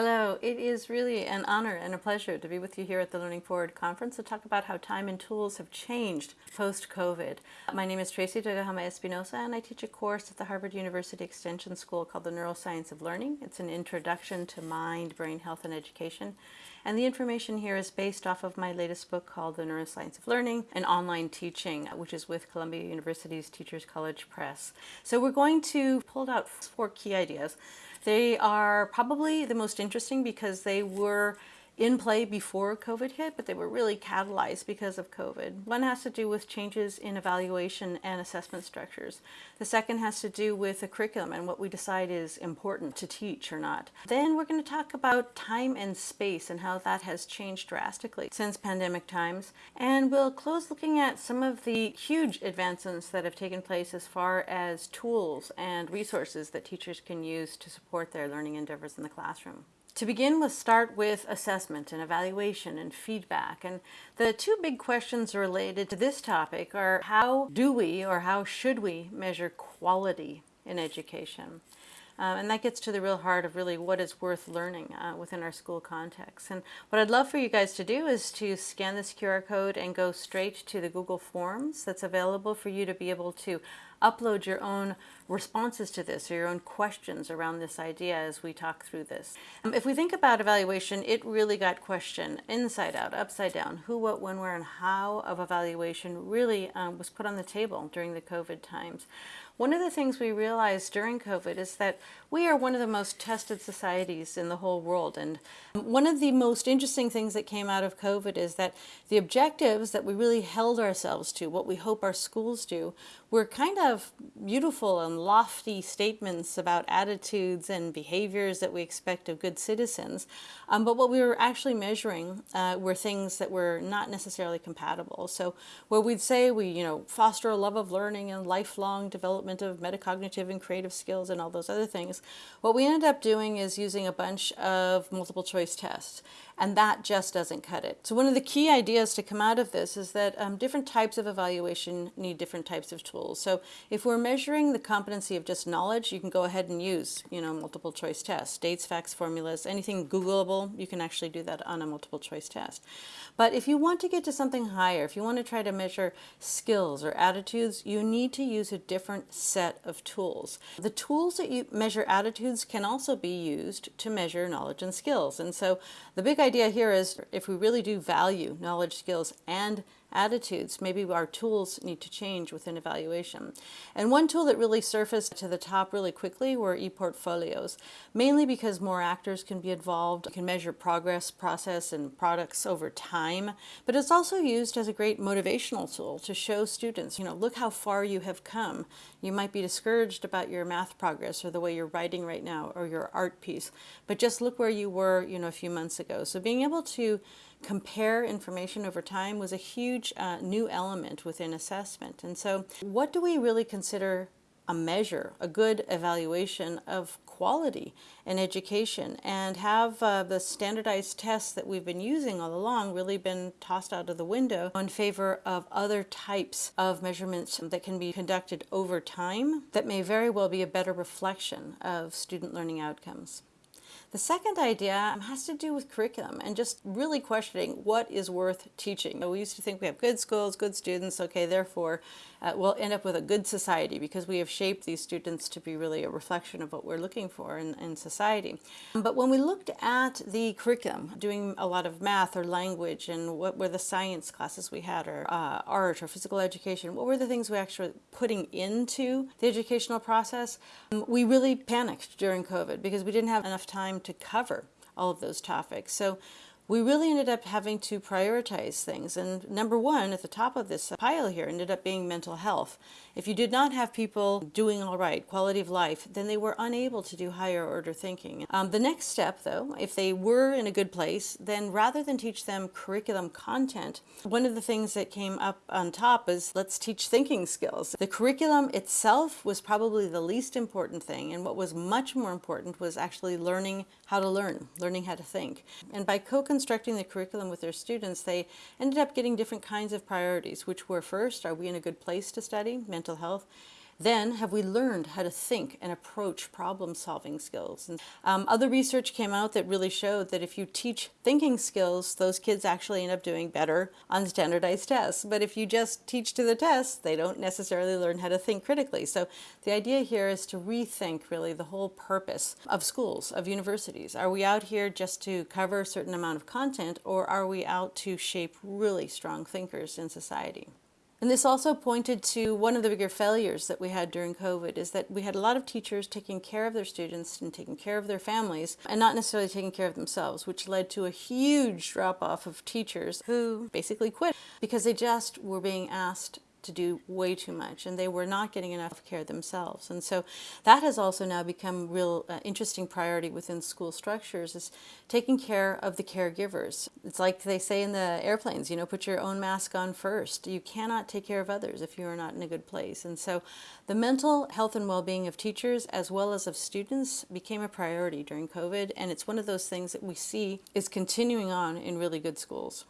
Hello, it is really an honor and a pleasure to be with you here at the Learning Forward Conference to talk about how time and tools have changed post-COVID. My name is Tracey Tokuhama Espinosa and I teach a course at the Harvard University Extension School called the Neuroscience of Learning. It's an introduction to mind, brain health, and education. And the information here is based off of my latest book called The Neuroscience of Learning and Online Teaching, which is with Columbia University's Teachers College Press. So we're going to pull out four key ideas they are probably the most interesting because they were in play before COVID hit, but they were really catalyzed because of COVID. One has to do with changes in evaluation and assessment structures. The second has to do with the curriculum and what we decide is important to teach or not. Then we're going to talk about time and space and how that has changed drastically since pandemic times. And we'll close looking at some of the huge advancements that have taken place as far as tools and resources that teachers can use to support their learning endeavors in the classroom. To begin, we'll start with assessment and evaluation and feedback. And the two big questions related to this topic are how do we or how should we measure quality in education? Uh, and that gets to the real heart of really what is worth learning uh, within our school context. And what I'd love for you guys to do is to scan this QR code and go straight to the Google Forms that's available for you to be able to upload your own responses to this or your own questions around this idea as we talk through this. Um, if we think about evaluation, it really got questioned inside out, upside down, who, what, when, where, and how of evaluation really um, was put on the table during the COVID times. One of the things we realized during COVID is that we are one of the most tested societies in the whole world. And one of the most interesting things that came out of COVID is that the objectives that we really held ourselves to, what we hope our schools do, were kind of beautiful and lofty statements about attitudes and behaviors that we expect of good citizens. Um, but what we were actually measuring uh, were things that were not necessarily compatible. So where we'd say we, you know, foster a love of learning and lifelong development of metacognitive and creative skills and all those other things, what we ended up doing is using a bunch of multiple choice tests and that just doesn't cut it. So one of the key ideas to come out of this is that um, different types of evaluation need different types of tools. So if we're measuring the competency of just knowledge, you can go ahead and use, you know, multiple choice tests, dates, facts, formulas, anything Googleable, you can actually do that on a multiple choice test. But if you want to get to something higher, if you want to try to measure skills or attitudes, you need to use a different set of tools. The tools that you measure attitudes can also be used to measure knowledge and skills. And so the big idea here is if we really do value knowledge, skills, and attitudes, maybe our tools need to change within evaluation. And one tool that really surfaced to the top really quickly were e-portfolios, mainly because more actors can be involved, you can measure progress, process, and products over time, but it's also used as a great motivational tool to show students, you know, look how far you have come. You might be discouraged about your math progress or the way you're writing right now or your art piece, but just look where you were, you know, a few months ago. So being able to compare information over time was a huge uh, new element within assessment. And so what do we really consider a measure, a good evaluation of quality in education and have uh, the standardized tests that we've been using all along really been tossed out of the window in favor of other types of measurements that can be conducted over time that may very well be a better reflection of student learning outcomes. The second idea has to do with curriculum and just really questioning what is worth teaching. We used to think we have good schools, good students, okay, therefore uh, we'll end up with a good society because we have shaped these students to be really a reflection of what we're looking for in, in society. But when we looked at the curriculum, doing a lot of math or language and what were the science classes we had or uh, art or physical education, what were the things we actually putting into the educational process, we really panicked during COVID because we didn't have enough time to cover all of those topics. So we really ended up having to prioritize things. And number one at the top of this pile here ended up being mental health. If you did not have people doing all right, quality of life, then they were unable to do higher order thinking. Um, the next step though, if they were in a good place, then rather than teach them curriculum content, one of the things that came up on top is let's teach thinking skills. The curriculum itself was probably the least important thing and what was much more important was actually learning how to learn, learning how to think. And by co constructing the curriculum with their students, they ended up getting different kinds of priorities, which were first, are we in a good place to study, mental health? Then, have we learned how to think and approach problem solving skills? And um, other research came out that really showed that if you teach thinking skills, those kids actually end up doing better on standardized tests. But if you just teach to the test, they don't necessarily learn how to think critically. So the idea here is to rethink really the whole purpose of schools, of universities. Are we out here just to cover a certain amount of content or are we out to shape really strong thinkers in society? And this also pointed to one of the bigger failures that we had during COVID is that we had a lot of teachers taking care of their students and taking care of their families and not necessarily taking care of themselves, which led to a huge drop off of teachers who basically quit because they just were being asked to do way too much and they were not getting enough care themselves. And so that has also now become real uh, interesting priority within school structures is taking care of the caregivers. It's like they say in the airplanes, you know, put your own mask on first. You cannot take care of others if you are not in a good place. And so the mental health and well-being of teachers as well as of students became a priority during COVID and it's one of those things that we see is continuing on in really good schools.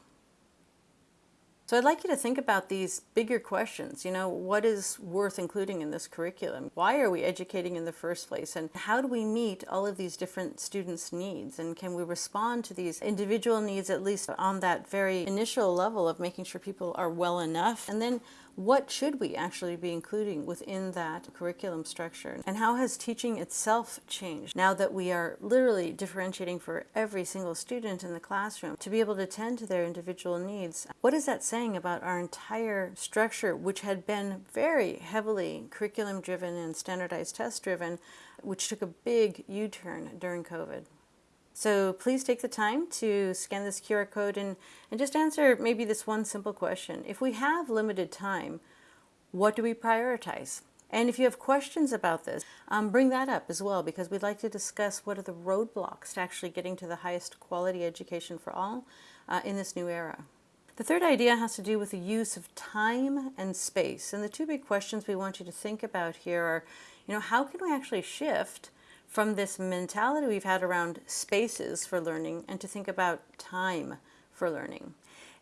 So I'd like you to think about these bigger questions. You know, what is worth including in this curriculum? Why are we educating in the first place? And how do we meet all of these different students' needs? And can we respond to these individual needs at least on that very initial level of making sure people are well enough? And then what should we actually be including within that curriculum structure? And how has teaching itself changed now that we are literally differentiating for every single student in the classroom to be able to tend to their individual needs? What is that saying about our entire structure, which had been very heavily curriculum driven and standardized test driven, which took a big U-turn during COVID? So please take the time to scan this QR code and, and just answer maybe this one simple question. If we have limited time, what do we prioritize? And if you have questions about this, um, bring that up as well because we'd like to discuss what are the roadblocks to actually getting to the highest quality education for all uh, in this new era. The third idea has to do with the use of time and space. And the two big questions we want you to think about here are, you know, how can we actually shift from this mentality we've had around spaces for learning and to think about time for learning.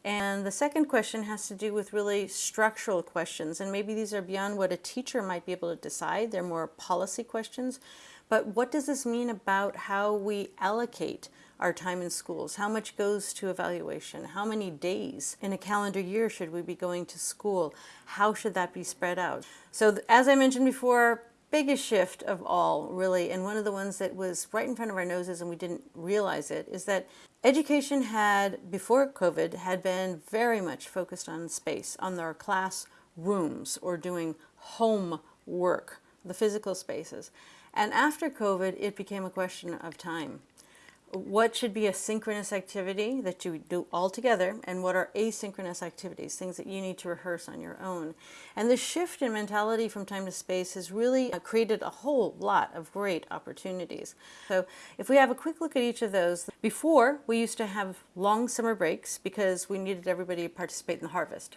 And the second question has to do with really structural questions. And maybe these are beyond what a teacher might be able to decide. They're more policy questions. But what does this mean about how we allocate our time in schools? How much goes to evaluation? How many days in a calendar year should we be going to school? How should that be spread out? So as I mentioned before, biggest shift of all, really, and one of the ones that was right in front of our noses and we didn't realize it, is that education had, before COVID, had been very much focused on space, on their class rooms or doing home work, the physical spaces. And after COVID, it became a question of time what should be a synchronous activity that you do all together and what are asynchronous activities, things that you need to rehearse on your own. And the shift in mentality from time to space has really uh, created a whole lot of great opportunities. So if we have a quick look at each of those, before we used to have long summer breaks because we needed everybody to participate in the harvest.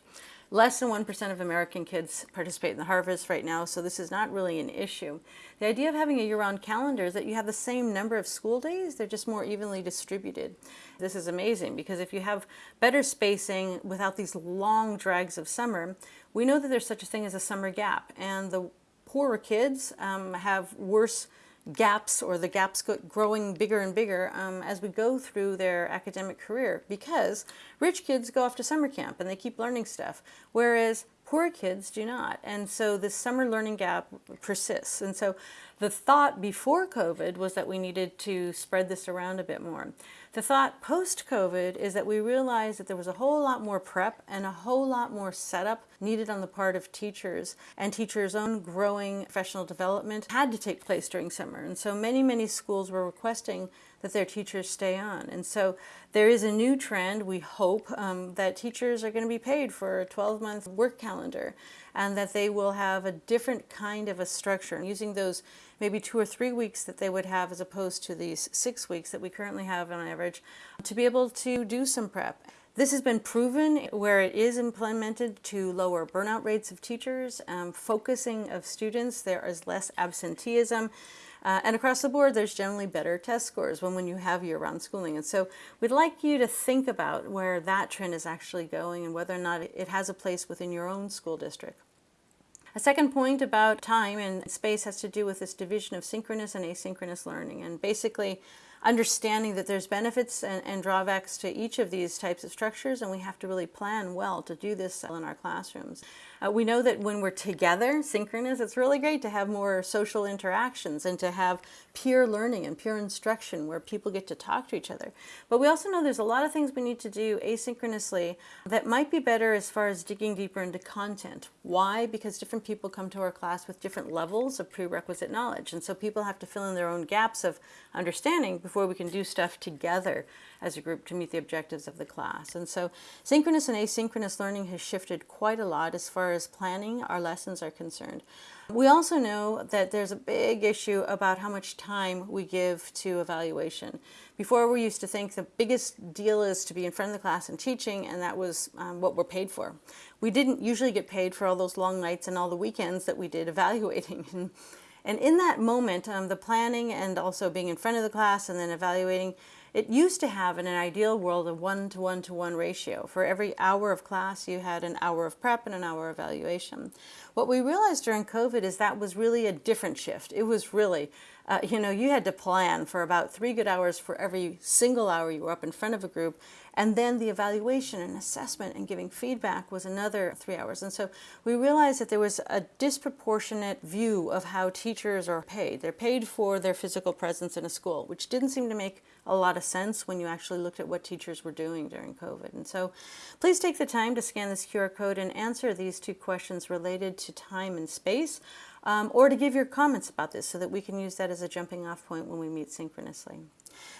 Less than 1% of American kids participate in the harvest right now, so this is not really an issue. The idea of having a year-round calendar is that you have the same number of school days, they're just more evenly distributed. This is amazing because if you have better spacing without these long drags of summer, we know that there's such a thing as a summer gap, and the poorer kids um, have worse gaps or the gaps growing bigger and bigger um, as we go through their academic career because rich kids go off to summer camp and they keep learning stuff. Whereas poor kids do not and so this summer learning gap persists and so the thought before COVID was that we needed to spread this around a bit more. The thought post-COVID is that we realized that there was a whole lot more prep and a whole lot more setup needed on the part of teachers and teachers' own growing professional development had to take place during summer. And so many, many schools were requesting that their teachers stay on. And so there is a new trend, we hope, um, that teachers are going to be paid for a 12-month work calendar and that they will have a different kind of a structure using those maybe two or three weeks that they would have as opposed to these six weeks that we currently have on average to be able to do some prep. This has been proven where it is implemented to lower burnout rates of teachers, um, focusing of students, there is less absenteeism, uh, and across the board, there's generally better test scores when, when you have year-round schooling. And so we'd like you to think about where that trend is actually going and whether or not it has a place within your own school district. A second point about time and space has to do with this division of synchronous and asynchronous learning. And basically, understanding that there's benefits and, and, drawbacks to each of these types of structures and we have to really plan well to do this in our classrooms. Uh, we know that when we're together, synchronous, it's really great to have more social interactions and to have peer learning and peer instruction where people get to talk to each other. But we also know there's a lot of things we need to do asynchronously that might be better as far as digging deeper into content. Why? Because different people come to our class with different levels of prerequisite knowledge. And so people have to fill in their own gaps of understanding before we can do stuff together as a group to meet the objectives of the class. And so synchronous and asynchronous learning has shifted quite a lot as far as planning our lessons are concerned. We also know that there's a big issue about how much time we give to evaluation. Before we used to think the biggest deal is to be in front of the class and teaching and that was um, what we're paid for. We didn't usually get paid for all those long nights and all the weekends that we did evaluating. And in that moment, um, the planning and also being in front of the class and then evaluating, it used to have in an ideal world a one to one to one ratio. For every hour of class, you had an hour of prep and an hour of evaluation. What we realized during COVID is that was really a different shift. It was really, uh, you know, you had to plan for about three good hours for every single hour you were up in front of a group. And then the evaluation and assessment and giving feedback was another three hours. And so we realized that there was a disproportionate view of how teachers are paid. They're paid for their physical presence in a school, which didn't seem to make a lot of sense when you actually looked at what teachers were doing during COVID. And so please take the time to scan this QR code and answer these two questions related to time and space, um, or to give your comments about this so that we can use that as a jumping off point when we meet synchronously.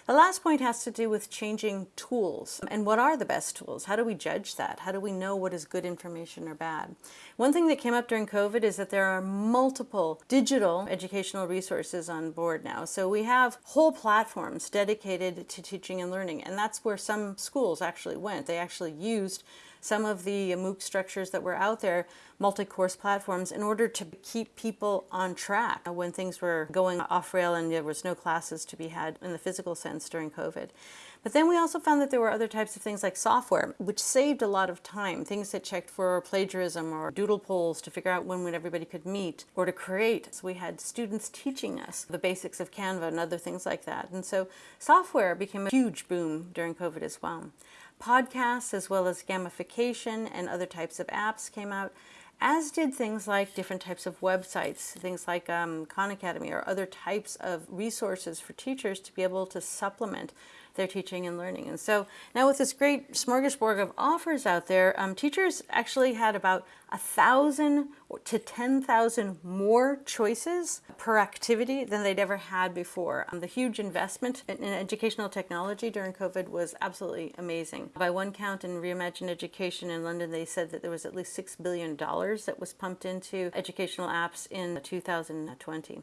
The last point has to do with changing tools. And what are the best tools? How do we judge that? How do we know what is good information or bad? One thing that came up during COVID is that there are multiple digital educational resources on board now. So we have whole platforms dedicated to teaching and learning. And that's where some schools actually went. They actually used some of the MOOC structures that were out there, multi-course platforms, in order to keep people on track when things were going off rail and there was no classes to be had in the physical sense during COVID. But then we also found that there were other types of things like software, which saved a lot of time, things that checked for plagiarism or doodle polls to figure out when, when everybody could meet or to create. So we had students teaching us the basics of Canva and other things like that. And so software became a huge boom during COVID as well podcasts as well as gamification and other types of apps came out, as did things like different types of websites, things like um, Khan Academy or other types of resources for teachers to be able to supplement their teaching and learning. And so now with this great smorgasbord of offers out there, um, teachers actually had about a thousand to 10,000 more choices per activity than they'd ever had before. Um, the huge investment in, in, educational technology during COVID was absolutely amazing. By one count in Reimagine Education in London, they said that there was at least $6 billion that was pumped into educational apps in 2020.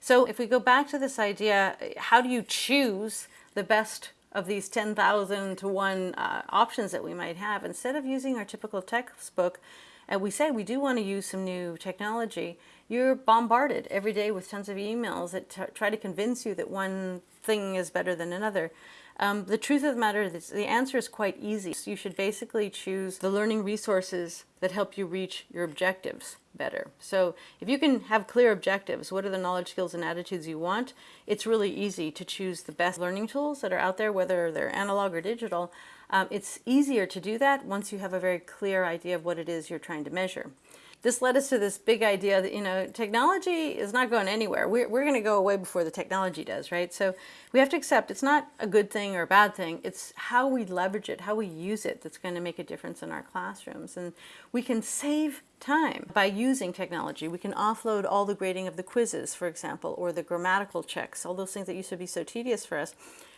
So if we go back to this idea, how do you choose the best of these 10,000 to 1 uh, options that we might have, instead of using our typical textbook, and we say we do want to use some new technology, you're bombarded every day with tons of emails that try to convince you that one thing is better than another. Um, the truth of the matter is the answer is quite easy. So you should basically choose the learning resources that help you reach your objectives better. So if you can have clear objectives, what are the knowledge, skills, and attitudes you want, it's really easy to choose the best learning tools that are out there, whether they're analog or digital. Um, it's easier to do that once you have a very clear idea of what it is you're trying to measure this led us to this big idea that, you know, technology is not going anywhere. We're, we're going to go away before the technology does, right? So we have to accept it's not a good thing or a bad thing. It's how we leverage it, how we use it that's going to make a difference in our classrooms. And we can save time by using technology. We can offload all the grading of the quizzes, for example, or the grammatical checks, all those things that used to be so tedious for us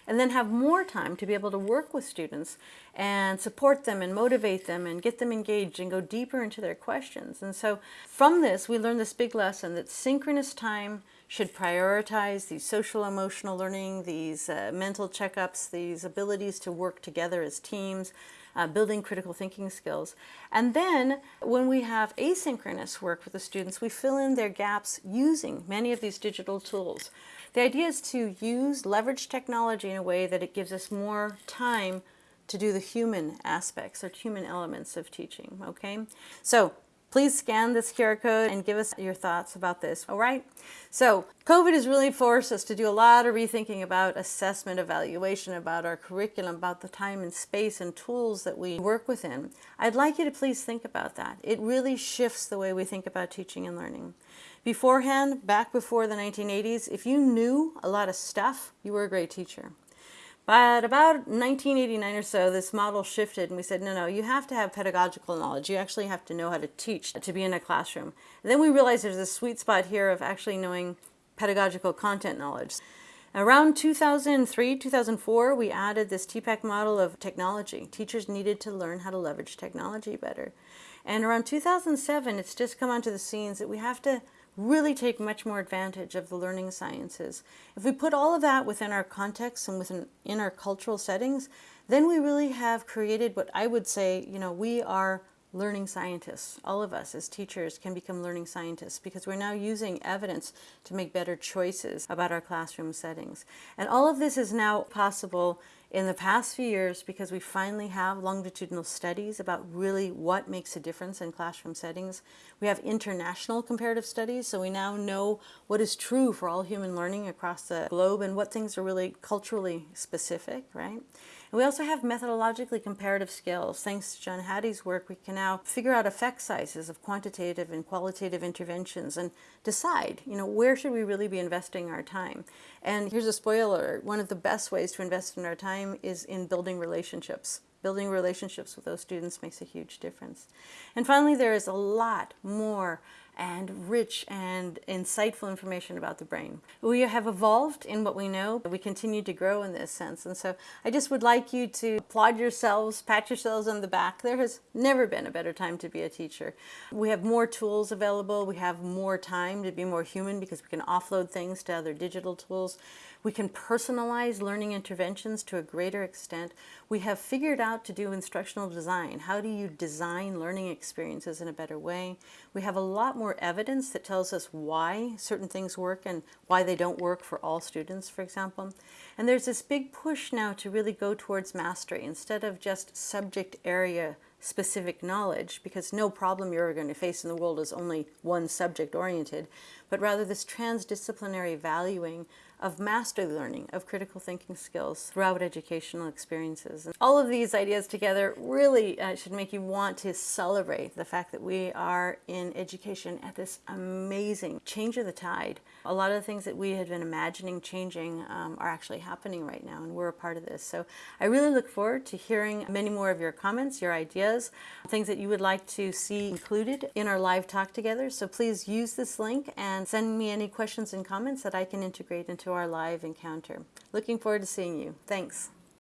and then have more time to be able to work with students and support them and motivate them and get them engaged and go deeper into their questions. And so from this, we learned this big lesson that synchronous time should prioritize these social emotional learning, these uh, mental checkups, these abilities to work together as teams, uh, building critical thinking skills. And then when we have asynchronous work with the students, we fill in their gaps using many of these digital tools. The idea is to use, leverage technology in a way that it gives us more time to do the human aspects or human elements of teaching, okay? So Please scan this QR code and give us your thoughts about this, all right? So COVID has really forced us to do a lot of rethinking about assessment, evaluation, about our curriculum, about the time and space and tools that we work within. I'd like you to please think about that. It really shifts the way we think about teaching and learning. Beforehand, back before the 1980s, if you knew a lot of stuff, you were a great teacher. But about 1989 or so, this model shifted and we said, no, no, you have to have pedagogical knowledge. You actually have to know how to teach to be in a classroom. And then we realized there's a sweet spot here of actually knowing pedagogical content knowledge. Around 2003, 2004, we added this TPACK model of technology. Teachers needed to learn how to leverage technology better. And around 2007, it's just come onto the scenes that we have to really take much more advantage of the learning sciences. If we put all of that within our context and within in our cultural settings, then we really have created what I would say, you know, we are learning scientists. All of us as teachers can become learning scientists because we're now using evidence to make better choices about our classroom settings. And all of this is now possible in the past few years because we finally have longitudinal studies about really what makes a difference in classroom settings. We have international comparative studies, so we now know what is true for all human learning across the globe and what things are really culturally specific, right? And we also have methodologically comparative skills. Thanks to John Hattie's work, we can now figure out effect sizes of quantitative and qualitative interventions and decide, you know, where should we really be investing our time? And here's a spoiler, one of the best ways to invest in our time is in building relationships. Building relationships with those students makes a huge difference. And finally, there is a lot more and rich and insightful information about the brain. We have evolved in what we know. but We continue to grow in this sense. And so I just would like you to applaud yourselves, pat yourselves on the back. There has never been a better time to be a teacher. We have more tools available. We have more time to be more human because we can offload things to other digital tools. We can personalize learning interventions to a greater extent. We have figured out to do instructional design. How do you design learning experiences in a better way? We have a lot more evidence that tells us why certain things work and why they don't work for all students, for example. And there's this big push now to really go towards mastery instead of just subject area specific knowledge because no problem you're going to face in the world is only one subject oriented, but rather this transdisciplinary valuing of master learning, of critical thinking skills throughout educational experiences. And all of these ideas together really uh, should make you want to celebrate the fact that we are in education at this amazing change of the tide. A lot of the things that we had been imagining changing um, are actually happening right now and we're a part of this. So I really look forward to hearing many more of your comments, your ideas, things that you would like to see included in our live talk together. So please use this link and send me any questions and comments that I can integrate into our live encounter. Looking forward to seeing you. Thanks.